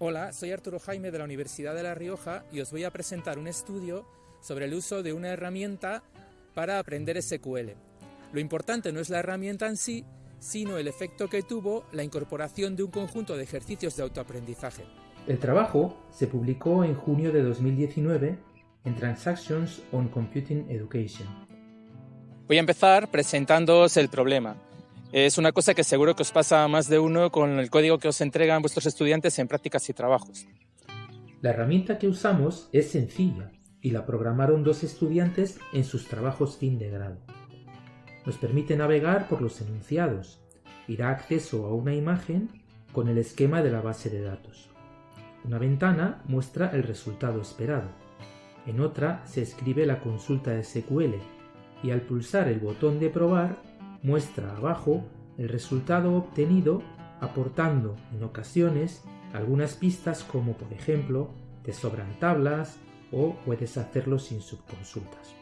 Hola, soy Arturo Jaime de la Universidad de La Rioja y os voy a presentar un estudio sobre el uso de una herramienta para aprender SQL. Lo importante no es la herramienta en sí, sino el efecto que tuvo la incorporación de un conjunto de ejercicios de autoaprendizaje. El trabajo se publicó en junio de 2019 en Transactions on Computing Education. Voy a empezar presentándoos el problema. Es una cosa que seguro que os pasa a más de uno con el código que os entregan vuestros estudiantes en prácticas y trabajos. La herramienta que usamos es sencilla y la programaron dos estudiantes en sus trabajos fin de grado. Nos permite navegar por los enunciados y da acceso a una imagen con el esquema de la base de datos. Una ventana muestra el resultado esperado. En otra se escribe la consulta de SQL y al pulsar el botón de probar muestra abajo el resultado obtenido aportando en ocasiones algunas pistas como por ejemplo te sobran tablas o puedes hacerlo sin subconsultas.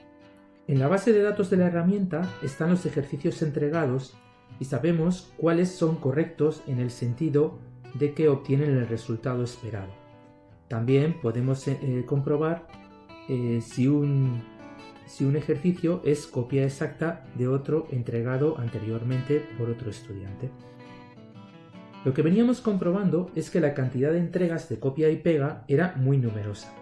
En la base de datos de la herramienta están los ejercicios entregados y sabemos cuáles son correctos en el sentido de que obtienen el resultado esperado. También podemos eh, comprobar eh, si un si un ejercicio es copia exacta de otro entregado anteriormente por otro estudiante. Lo que veníamos comprobando es que la cantidad de entregas de copia y pega era muy numerosa.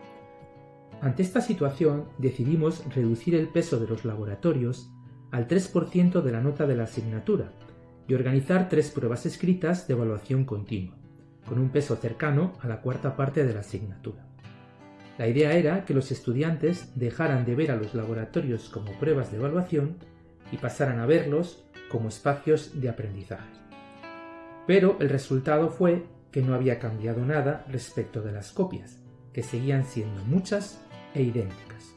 Ante esta situación decidimos reducir el peso de los laboratorios al 3% de la nota de la asignatura y organizar tres pruebas escritas de evaluación continua, con un peso cercano a la cuarta parte de la asignatura. La idea era que los estudiantes dejaran de ver a los laboratorios como pruebas de evaluación y pasaran a verlos como espacios de aprendizaje. Pero el resultado fue que no había cambiado nada respecto de las copias, que seguían siendo muchas e idénticas.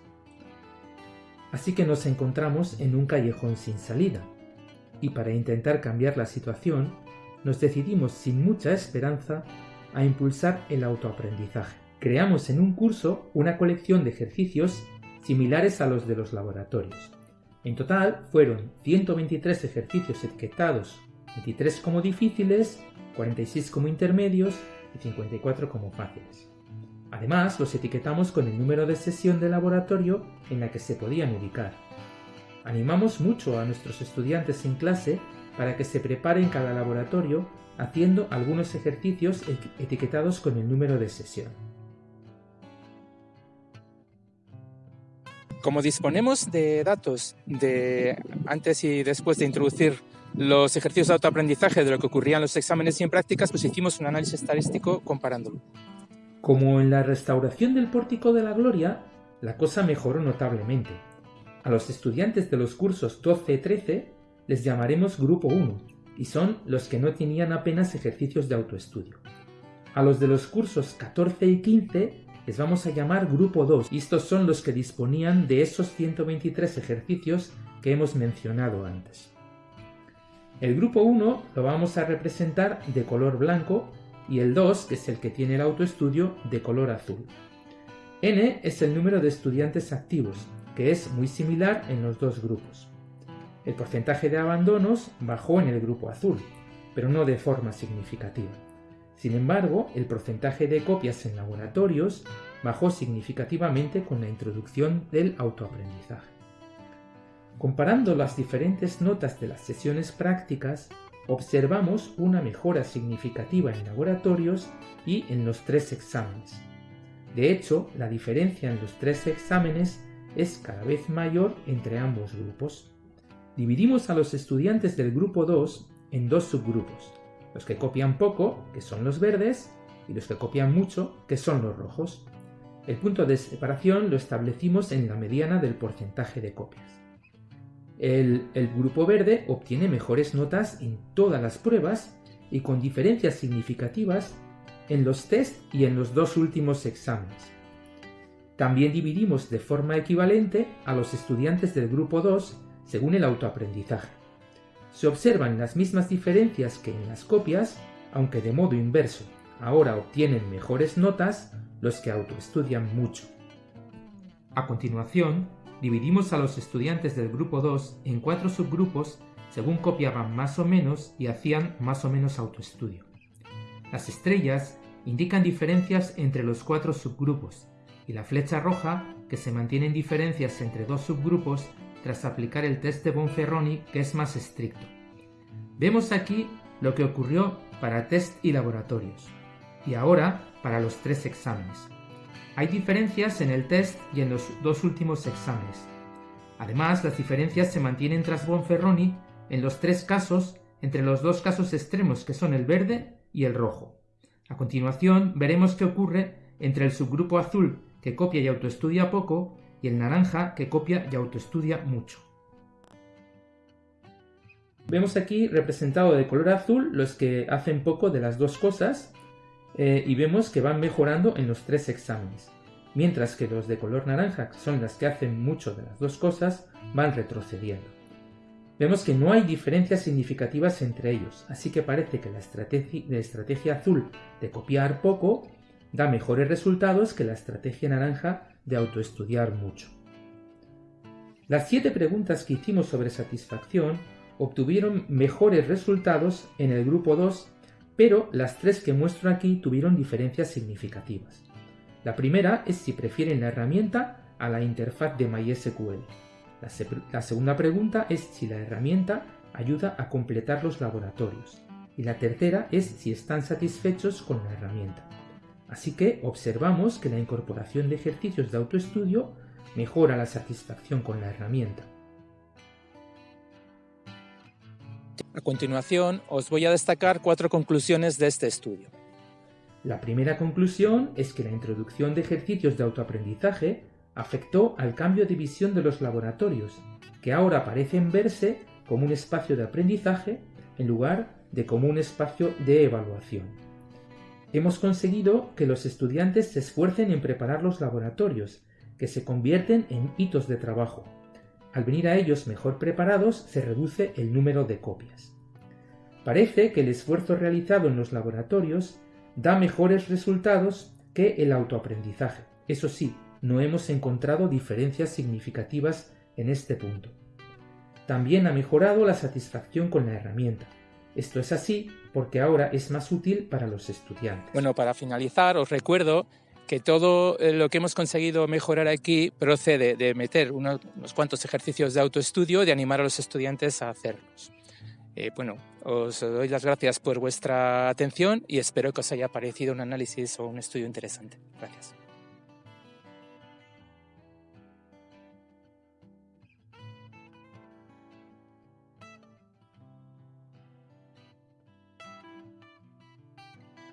Así que nos encontramos en un callejón sin salida, y para intentar cambiar la situación, nos decidimos sin mucha esperanza a impulsar el autoaprendizaje creamos en un curso una colección de ejercicios similares a los de los laboratorios. En total fueron 123 ejercicios etiquetados, 23 como difíciles, 46 como intermedios y 54 como fáciles. Además, los etiquetamos con el número de sesión de laboratorio en la que se podían ubicar. Animamos mucho a nuestros estudiantes en clase para que se preparen cada laboratorio haciendo algunos ejercicios etiquetados con el número de sesión. Como disponemos de datos de antes y después de introducir los ejercicios de autoaprendizaje de lo que ocurría en los exámenes y en prácticas, pues hicimos un análisis estadístico comparándolo. Como en la restauración del Pórtico de la Gloria, la cosa mejoró notablemente. A los estudiantes de los cursos 12-13 les llamaremos Grupo 1, y son los que no tenían apenas ejercicios de autoestudio. A los de los cursos 14 y 15 les vamos a llamar grupo 2 y estos son los que disponían de esos 123 ejercicios que hemos mencionado antes. El grupo 1 lo vamos a representar de color blanco y el 2, que es el que tiene el autoestudio, de color azul. N es el número de estudiantes activos, que es muy similar en los dos grupos. El porcentaje de abandonos bajó en el grupo azul, pero no de forma significativa. Sin embargo, el porcentaje de copias en laboratorios bajó significativamente con la introducción del autoaprendizaje. Comparando las diferentes notas de las sesiones prácticas, observamos una mejora significativa en laboratorios y en los tres exámenes. De hecho, la diferencia en los tres exámenes es cada vez mayor entre ambos grupos. Dividimos a los estudiantes del grupo 2 en dos subgrupos, los que copian poco, que son los verdes, y los que copian mucho, que son los rojos. El punto de separación lo establecimos en la mediana del porcentaje de copias. El, grupo verde obtiene mejores notas en todas las pruebas y con diferencias significativas en los test y en los dos últimos exámenes. También dividimos de forma equivalente a los estudiantes del grupo 2 según el autoaprendizaje se observan las mismas diferencias que en las copias, aunque de modo inverso. Ahora obtienen mejores notas los que autoestudian mucho. A continuación, dividimos a los estudiantes del grupo 2 en cuatro subgrupos según copiaban más o menos y hacían más o menos autoestudio. Las estrellas indican diferencias entre los cuatro subgrupos, y la flecha roja, que se mantienen diferencias entre dos subgrupos tras aplicar el test de Bonferroni, que es más estricto. Vemos aquí lo que ocurrió para test y laboratorios, y ahora para los tres exámenes. Hay diferencias en el test y en los dos últimos exámenes. Además, las diferencias se mantienen tras Bonferroni en los tres casos entre los dos casos extremos que son el verde y el rojo. A continuación veremos qué ocurre entre el subgrupo azul que copia y autoestudia poco y el naranja que copia y autoestudia mucho. Vemos aquí representado de color azul los que hacen poco de las dos cosas eh, y vemos que van mejorando en los tres exámenes, mientras que los de color naranja, que son las que hacen mucho de las dos cosas, van retrocediendo. Vemos que no hay diferencias significativas entre ellos, así que parece que la estrategia, la estrategia azul de copiar poco da mejores resultados que la estrategia naranja de autoestudiar mucho. Las siete preguntas que hicimos sobre satisfacción obtuvieron mejores resultados en el grupo 2, pero las tres que muestro aquí tuvieron diferencias significativas. La primera es si prefieren la herramienta a la interfaz de MySQL. La, la segunda pregunta es si la herramienta ayuda a completar los laboratorios. Y la tercera es si están satisfechos con la herramienta. Así que observamos que la incorporación de ejercicios de autoestudio mejora la satisfacción con la herramienta. A continuación, os voy a destacar cuatro conclusiones de este estudio. La primera conclusión es que la introducción de ejercicios de autoaprendizaje afectó al cambio de visión de los laboratorios, que ahora parecen verse como un espacio de aprendizaje en lugar de como un espacio de evaluación hemos conseguido que los estudiantes se esfuercen en preparar los laboratorios, que se convierten en hitos de trabajo. Al venir a ellos mejor preparados se reduce el número de copias. Parece que el esfuerzo realizado en los laboratorios da mejores resultados que el autoaprendizaje. Eso sí, no hemos encontrado diferencias significativas en este punto. También ha mejorado la satisfacción con la herramienta. Esto es así porque ahora es más útil para los estudiantes. Bueno, para finalizar, os recuerdo que todo eh, lo que hemos conseguido mejorar aquí procede de meter unos, cuantos ejercicios de autoestudio de animar a los estudiantes a hacerlos. Eh, bueno, os doy las gracias por vuestra atención y espero que os haya parecido un análisis o un estudio interesante. Gracias.